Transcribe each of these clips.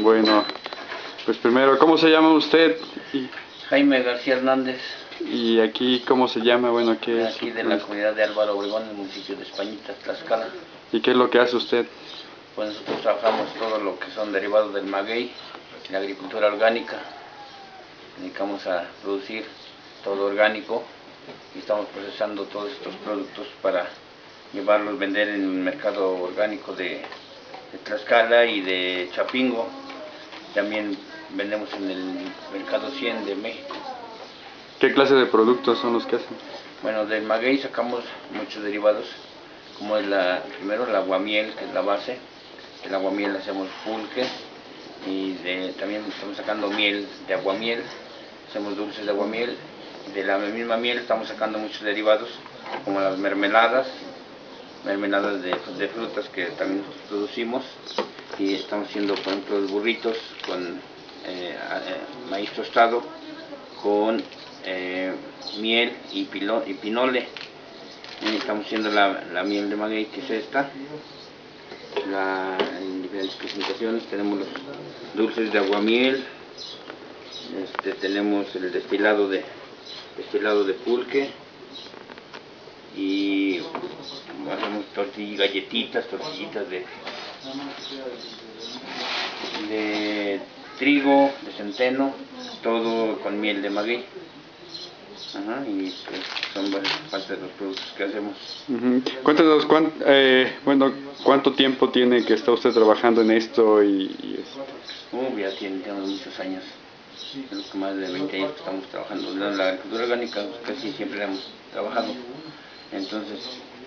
Bueno, pues primero, ¿cómo se llama usted? Y, Jaime García Hernández, y aquí, ¿cómo se llama? Bueno, ¿qué es? aquí de la comunidad de Álvaro Obregón, en el municipio de Españita, Tlaxcala. ¿Y qué es lo que hace usted? Pues nosotros trabajamos todo lo que son derivados del maguey, la agricultura orgánica. Dedicamos a producir todo orgánico y estamos procesando todos estos productos para llevarlos, vender en el mercado orgánico de, de Tlaxcala y de Chapingo. También vendemos en el mercado 100 de México. ¿Qué clase de productos son los que hacen? Bueno, del maguey sacamos muchos derivados, como es la, primero el aguamiel, que es la base. El aguamiel hacemos pulque y de- también estamos sacando miel de aguamiel, hacemos dulces de aguamiel. De la misma miel estamos sacando muchos derivados, como las mermeladas, mermeladas de, de frutas que también producimos. Y estamos haciendo, por ejemplo, los burritos con eh, eh, maíz tostado, con eh, miel y, pilo- y pinole. Estamos haciendo la, la miel de maguey, que es esta. La, en diferentes presentaciones tenemos los dulces de aguamiel, este, tenemos el destilado de, destilado de pulque y hacemos tortillas, galletitas, tortillitas de, de trigo, de centeno, todo con miel de maguey. Ajá, y pues, son partes de los productos que hacemos. Cuéntanos, cuán- eh, bueno, ¿cuánto tiempo tiene que está usted trabajando en esto? Y, y Uh, ya tiene, tenemos muchos años, creo que más de 20 años que estamos trabajando. En la agricultura orgánica casi siempre hemos trabajado. Entonces,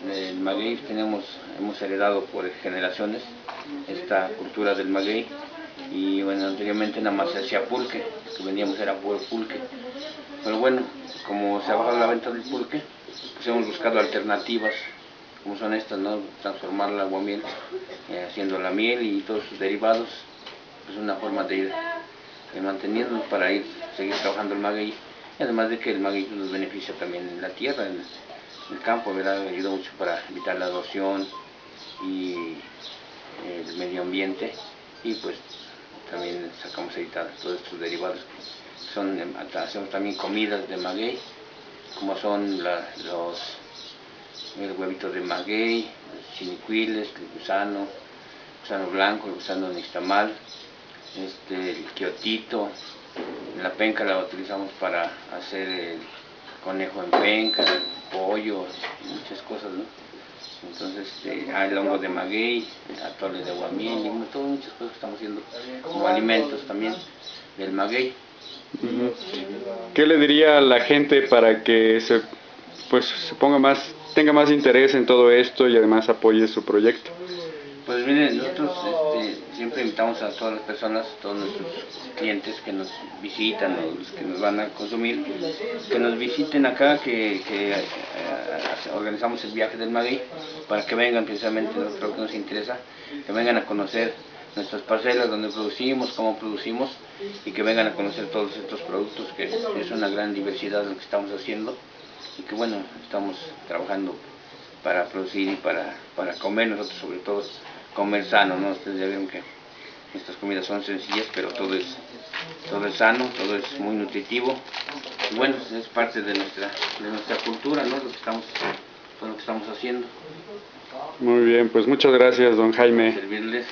el maguey tenemos, hemos heredado por generaciones esta cultura del maguey. Y bueno, anteriormente nada más se hacía pulque, lo que vendíamos era pulque. Pero bueno, como se ha bajado la venta del pulque, pues hemos buscado alternativas, como son estas, ¿no? Transformar el aguamiel, eh, haciendo la miel y todos sus derivados es una forma de ir eh, manteniéndonos para ir seguir trabajando el maguey y además de que el maguey nos beneficia también en la tierra el campo ¿verdad? ayuda mucho para evitar la erosión y eh, el medio ambiente y pues también sacamos ahorita todos estos derivados que son em, hacemos también comidas de maguey como son los el huevito de maguey, los chinicuiles, el gusano, gusano blanco, el gusano nixtamal, este, el quiotito, la penca la utilizamos para hacer el conejo en penca, el pollo, muchas cosas, ¿no? Entonces, este, hay el hongo de maguey, el atole de aguamiel, y todas muchas cosas que estamos haciendo como alimentos también del maguey. ¿Qué le diría a la gente para que se, pues, se ponga más, tenga más interés en todo esto y además apoye su proyecto? Pues miren, nosotros invitamos a todas las personas, todos nuestros clientes que nos visitan o los que nos van a consumir, que nos visiten acá, que, que, eh, organizamos el viaje del maguey para que vengan precisamente, nosotros que nos interesa, que vengan a conocer nuestras parcelas donde producimos, cómo producimos y que vengan a conocer todos estos productos, que es una gran diversidad lo que estamos haciendo y que bueno, estamos trabajando para producir y para, para comer, nosotros sobre todo comer sano, ¿no? Ustedes ya que estas comidas son sencillas, pero todo es, todo es sano, todo es muy nutritivo. Y bueno, es parte de nuestra, de nuestra cultura, ¿no? Lo que estamos, todo lo que estamos haciendo, Muy bien, pues muchas gracias, don Jaime. servirles